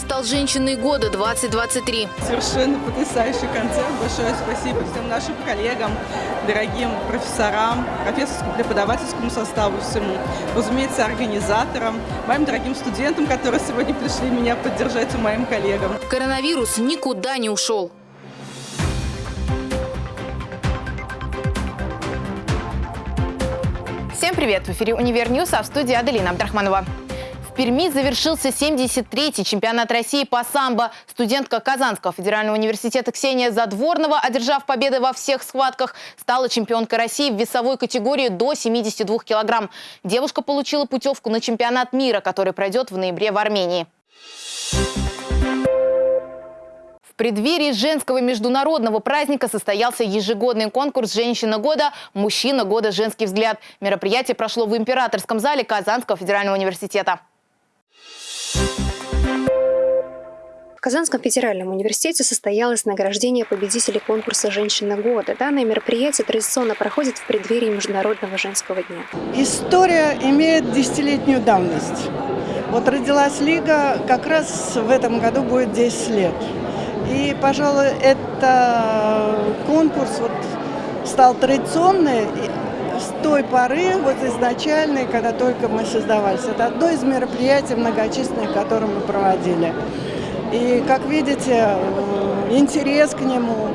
Стал женщиной года 2023. Совершенно потрясающий концерт. Большое спасибо всем нашим коллегам, дорогим профессорам, профессорскому преподавательскому составу всему, разумеется, организаторам, моим дорогим студентам, которые сегодня пришли меня поддержать и моим коллегам. Коронавирус никуда не ушел. Всем привет! В эфире «Универ News», а в студии Аделина Абдрахманова. Перми завершился 73-й чемпионат России по самбо. Студентка Казанского федерального университета Ксения Задворнова, одержав победы во всех схватках, стала чемпионкой России в весовой категории до 72 килограмм. Девушка получила путевку на чемпионат мира, который пройдет в ноябре в Армении. В преддверии женского международного праздника состоялся ежегодный конкурс «Женщина года. Мужчина года. Женский взгляд». Мероприятие прошло в императорском зале Казанского федерального университета. В Казанском федеральном университете состоялось награждение победителей конкурса «Женщина года». Данное мероприятие традиционно проходит в преддверии Международного женского дня. История имеет десятилетнюю давность. Вот родилась Лига, как раз в этом году будет 10 лет. И, пожалуй, это конкурс вот стал традиционный с той поры, вот изначальной, когда только мы создавались. Это одно из мероприятий многочисленных, которые мы проводили. И, как видите, интерес к нему,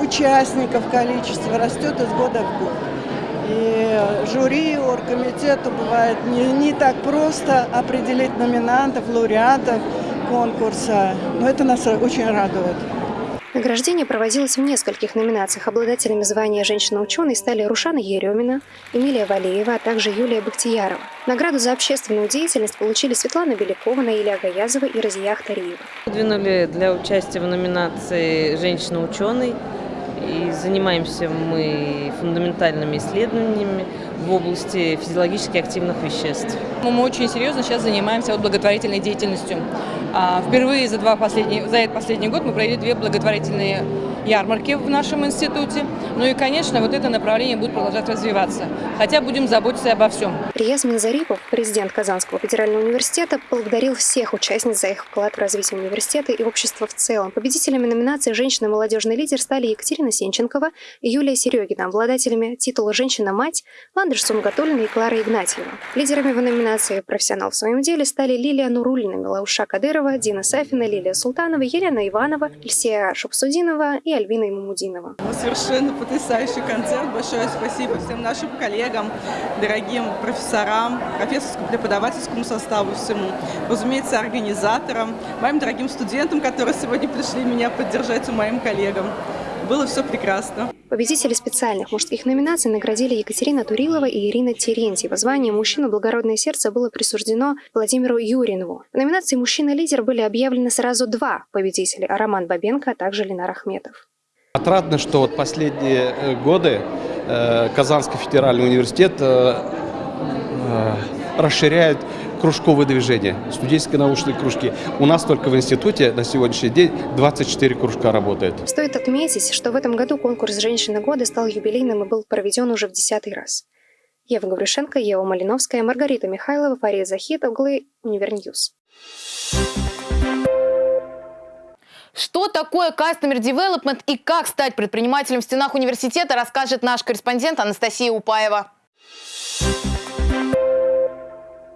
участников количество растет из года в год. И жюри, оргкомитету бывает не, не так просто определить номинантов, лауреатов конкурса, но это нас очень радует. Награждение проводилось в нескольких номинациях. Обладателями звания «Женщина-ученый» стали Рушана Еремина, Эмилия Валеева, а также Юлия Бахтиярова. Награду за общественную деятельность получили Светлана Белякова, Наиля Гаязова и Разия Ахтариева. Выдвинули для участия в номинации «Женщина-ученый» и занимаемся мы фундаментальными исследованиями в области физиологически активных веществ. Мы очень серьезно сейчас занимаемся благотворительной деятельностью. А, впервые за, два последние, за этот последний год мы провели две благотворительные ярмарки в нашем институте. Ну и, конечно, вот это направление будет продолжать развиваться. Хотя будем заботиться обо всем. Рияз Минзарипов, президент Казанского федерального университета, поблагодарил всех участниц за их вклад в развитие университета и общества в целом. Победителями номинации «Женщина молодежный лидер» стали Екатерина Сенченкова и Юлия Серегина, обладателями титула «Женщина-мать» Ландыш Сумгатулина и Клара Игнатьева. Лидерами в номинации «Профессионал в своем деле» стали Лилия Нурулина, Милауша Кадырова, Дина Сафина, Лилия Султанова, Елена Иванова, Ильсия Шапсудинова и Альвина Имамудинова. Совершенно потрясающий концерт. Большое спасибо всем нашим коллегам, дорогим профессорам, профессорскому преподавательскому составу всему, разумеется, организаторам, моим дорогим студентам, которые сегодня пришли меня поддержать, и моим коллегам. Было все прекрасно. Победители специальных мужских номинаций наградили Екатерина Турилова и Ирина Терентьева. Звание «Мужчина. Благородное сердце» было присуждено Владимиру Юринову. В номинации «Мужчина-лидер» были объявлены сразу два победителя – Роман Бабенко, а также Ленар Ахметов. Отрадно, что вот последние э, годы э, Казанский федеральный университет э, расширяет кружковые движения, студенческие научные кружки. У нас только в институте на сегодняшний день 24 кружка работает. Стоит отметить, что в этом году конкурс «Женщина года» стал юбилейным и был проведен уже в десятый раз. Ева Гаврюшенко, Ева Малиновская, Маргарита Михайлова, Фария Захит, Углы, Универ News. Что такое Customer Development и как стать предпринимателем в стенах университета, расскажет наш корреспондент Анастасия Упаева.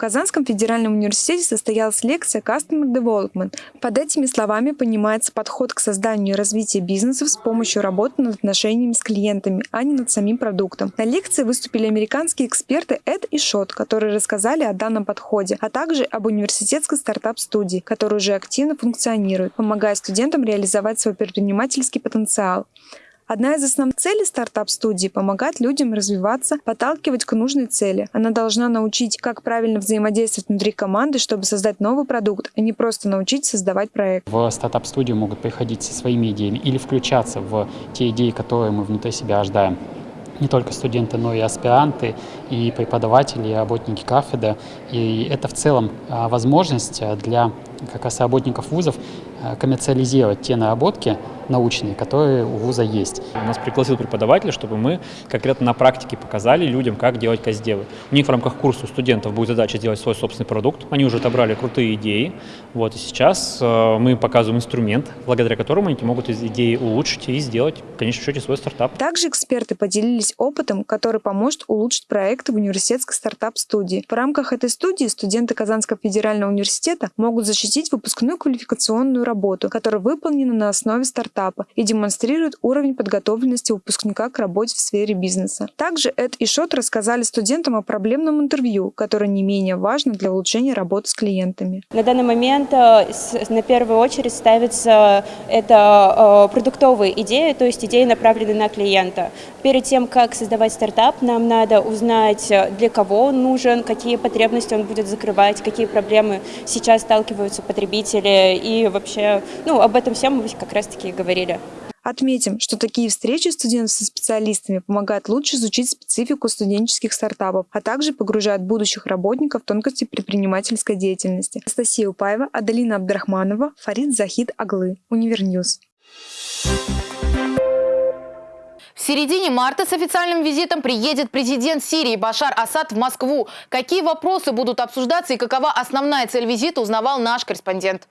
Казанском федеральном университете состоялась лекция Customer Development. Под этими словами понимается подход к созданию и развитию бизнесов с помощью работы над отношениями с клиентами, а не над самим продуктом. На лекции выступили американские эксперты Эд и Шот, которые рассказали о данном подходе, а также об университетской стартап-студии, которая уже активно функционирует, помогая студентам реализовать свой предпринимательский потенциал. Одна из основных целей стартап-студии – помогать людям развиваться, подталкивать к нужной цели. Она должна научить, как правильно взаимодействовать внутри команды, чтобы создать новый продукт, а не просто научить создавать проект. В стартап-студию могут приходить со своими идеями или включаться в те идеи, которые мы внутри себя ожидаем не только студенты, но и аспиранты, и преподаватели, и работники кафедры. И это в целом а, возможность для как раз работников вузов э, коммерциализировать те наработки научные, которые у вуза есть. У нас пригласил преподавателя, чтобы мы конкретно на практике показали людям, как делать каздевы. У них в рамках курса у студентов будет задача сделать свой собственный продукт. Они уже отобрали крутые идеи. Вот, и сейчас э, мы показываем инструмент, благодаря которому они могут из идеи улучшить и сделать, в конечном счете, свой стартап. Также эксперты поделились опытом, который поможет улучшить проекты в университетской стартап-студии. В рамках этой студии студенты Казанского федерального университета могут защитить выпускную квалификационную работу, которая выполнена на основе стартапа и демонстрирует уровень подготовленности выпускника к работе в сфере бизнеса. Также Эд и Шот рассказали студентам о проблемном интервью, которое не менее важно для улучшения работы с клиентами. На данный момент э, на первую очередь ставится это э, продуктовые идеи, то есть идеи, направленные на клиента. Перед тем, как создавать стартап, нам надо узнать, э, для кого он нужен, какие потребности он будет закрывать, какие проблемы сейчас сталкиваются потребители и вообще, ну, об этом всем мы как раз-таки и говорили. Отметим, что такие встречи студентов со специалистами помогают лучше изучить специфику студенческих стартапов, а также погружают будущих работников в тонкости предпринимательской деятельности. Анастасия Упаева, Адалина Абдрахманова, Фарид Захид Оглы. Univer News. В середине марта с официальным визитом приедет президент Сирии Башар Асад в Москву. Какие вопросы будут обсуждаться и какова основная цель визита, узнавал наш корреспондент.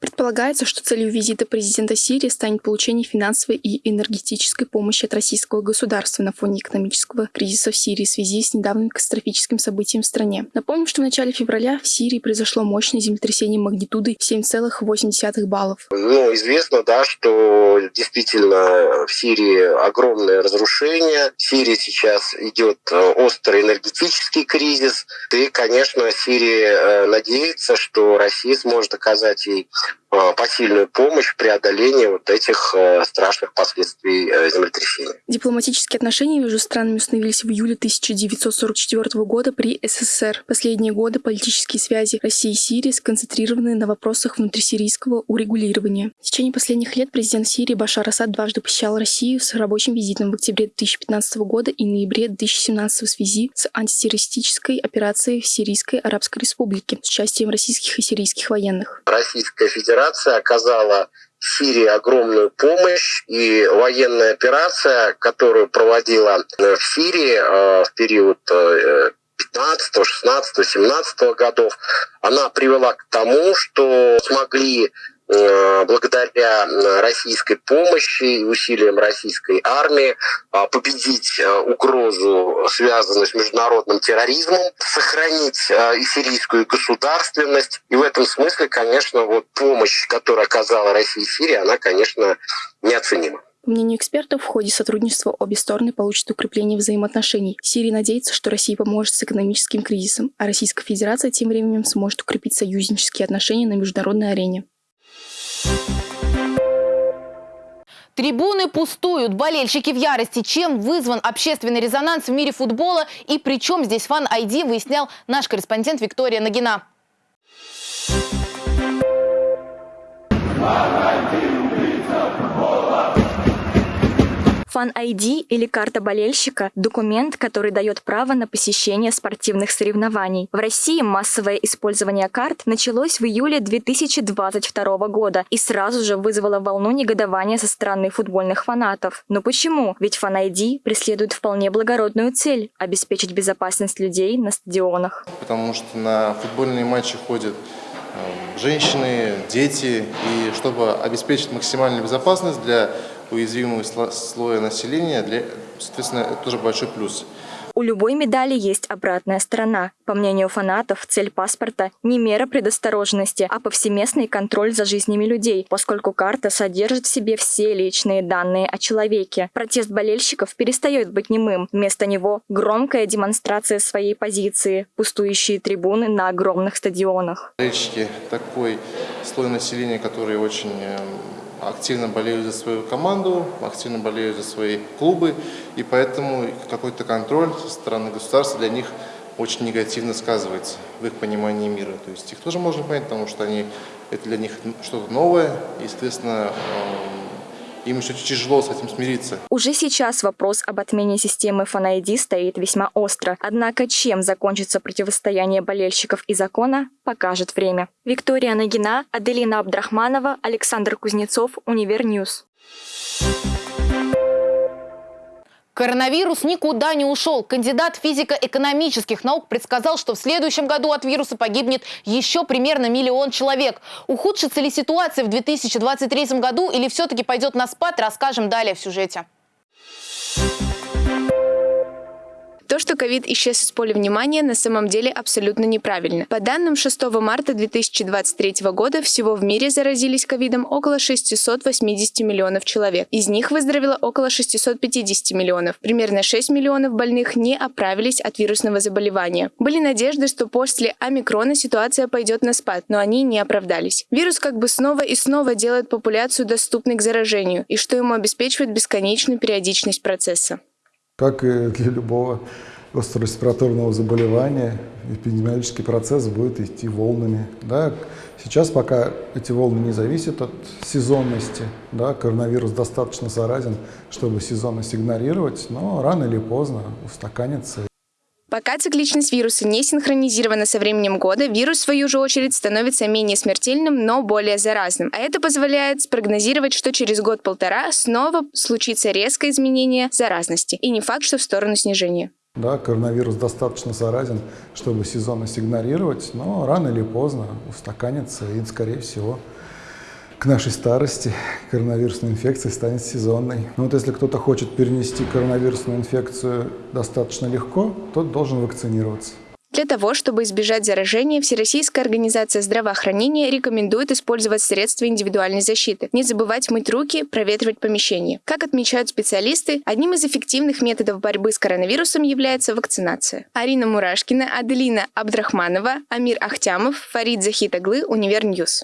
Предполагается, что целью визита президента Сирии станет получение финансовой и энергетической помощи от российского государства на фоне экономического кризиса в Сирии в связи с недавним катастрофическим событием в стране. Напомним, что в начале февраля в Сирии произошло мощное землетрясение магнитудой 7,8 баллов. Ну, известно, да, что действительно в Сирии огромное разрушение. В Сирии сейчас идет э, острый энергетический кризис. И, конечно, Сирия э, надеется, что Россия сможет оказать ей посильную помощь в преодолении вот этих э, страшных последствий э, землетрясения. Дипломатические отношения между странами установились в июле 1944 года при СССР. Последние годы политические связи России и Сирии сконцентрированы на вопросах внутрисирийского урегулирования. В течение последних лет президент Сирии Башар Асад дважды посещал Россию с рабочим визитом в октябре 2015 года и ноябре 2017 в связи с антитеррористической операцией в Сирийской Арабской Республике с участием российских и сирийских военных. Российская Федерация оказала Сирии огромную помощь, и военная операция, которую проводила э, в Сирии э, в период 15, 16, 17 годов, она привела к тому, что смогли благодаря э, российской помощи и усилиям российской армии а, победить э, угрозу, связанную с международным терроризмом, сохранить сирийскую государственность. И в этом смысле, конечно, вот помощь, которую оказала Россия и Сирия, она, конечно, неоценима. По мнению экспертов, в ходе сотрудничества обе стороны получат укрепление взаимоотношений. Сирия надеется, что Россия поможет с экономическим кризисом, а Российская Федерация тем временем сможет укрепить союзнические отношения на международной арене. Трибуны пустуют, болельщики в ярости. Чем вызван общественный резонанс в мире футбола и при чем здесь фан-айди, выяснял наш корреспондент Виктория Нагина. Фан-ID или карта болельщика – документ, который дает право на посещение спортивных соревнований. В России массовое использование карт началось в июле 2022 года и сразу же вызвало волну негодования со стороны футбольных фанатов. Но почему? Ведь Фан-ID преследует вполне благородную цель – обеспечить безопасность людей на стадионах. Потому что на футбольные матчи ходят э, женщины, дети, и чтобы обеспечить максимальную безопасность для уязвимого слоя населения, для, соответственно, это тоже большой плюс. У любой медали есть обратная сторона. По мнению фанатов, цель паспорта не мера предосторожности, а повсеместный контроль за жизнями людей, поскольку карта содержит в себе все личные данные о человеке. Протест болельщиков перестает быть немым. Вместо него громкая демонстрация своей позиции, пустующие трибуны на огромных стадионах. Болельщики – такой слой населения, который очень эм, активно болеют за свою команду, активно болеют за свои клубы, и поэтому какой-то контроль со стороны государства для них очень негативно сказывается в их понимании мира. То есть их тоже можно понять, потому что они, это для них что-то новое, и, естественно, эм, им еще тяжело с этим смириться. Уже сейчас вопрос об отмене системы Fan ID стоит весьма остро. Однако чем закончится противостояние болельщиков и закона, покажет время. Виктория Нагина, Аделина Абдрахманова, Александр Кузнецов, Univer News. Коронавирус никуда не ушел. Кандидат физико-экономических наук предсказал, что в следующем году от вируса погибнет еще примерно миллион человек. Ухудшится ли ситуация в 2023 году или все-таки пойдет на спад, расскажем далее в сюжете. То, что ковид исчез из поля внимания, на самом деле абсолютно неправильно. По данным 6 марта 2023 года, всего в мире заразились ковидом около 680 миллионов человек. Из них выздоровело около 650 миллионов. Примерно 6 миллионов больных не оправились от вирусного заболевания. Были надежды, что после омикрона ситуация пойдет на спад, но они не оправдались. Вирус как бы снова и снова делает популяцию доступной к заражению, и что ему обеспечивает бесконечную периодичность процесса. Как и для любого острореспираторного заболевания, эпидемиологический процесс будет идти волнами. Да? Сейчас пока эти волны не зависят от сезонности, да? коронавирус достаточно заразен, чтобы сезонность игнорировать, но рано или поздно устаканится Пока цикличность вируса не синхронизирована со временем года, вирус, в свою же очередь, становится менее смертельным, но более заразным. А это позволяет спрогнозировать, что через год-полтора снова случится резкое изменение заразности. И не факт, что в сторону снижения. Да, коронавирус достаточно заразен, чтобы сезонность игнорировать, но рано или поздно устаканится и, скорее всего, к нашей старости коронавирусная инфекция станет сезонной. Но вот если кто-то хочет перенести коронавирусную инфекцию достаточно легко, тот должен вакцинироваться. Для того, чтобы избежать заражения, Всероссийская организация здравоохранения рекомендует использовать средства индивидуальной защиты, не забывать мыть руки, проветривать помещение. Как отмечают специалисты, одним из эффективных методов борьбы с коронавирусом является вакцинация. Арина Мурашкина, Аделина Абдрахманова, Амир Ахтямов, Фарид Захид Оглы, Univer News.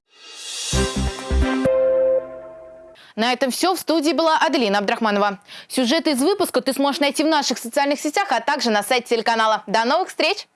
На этом все. В студии была Аделина Абдрахманова. Сюжеты из выпуска ты сможешь найти в наших социальных сетях, а также на сайте телеканала. До новых встреч!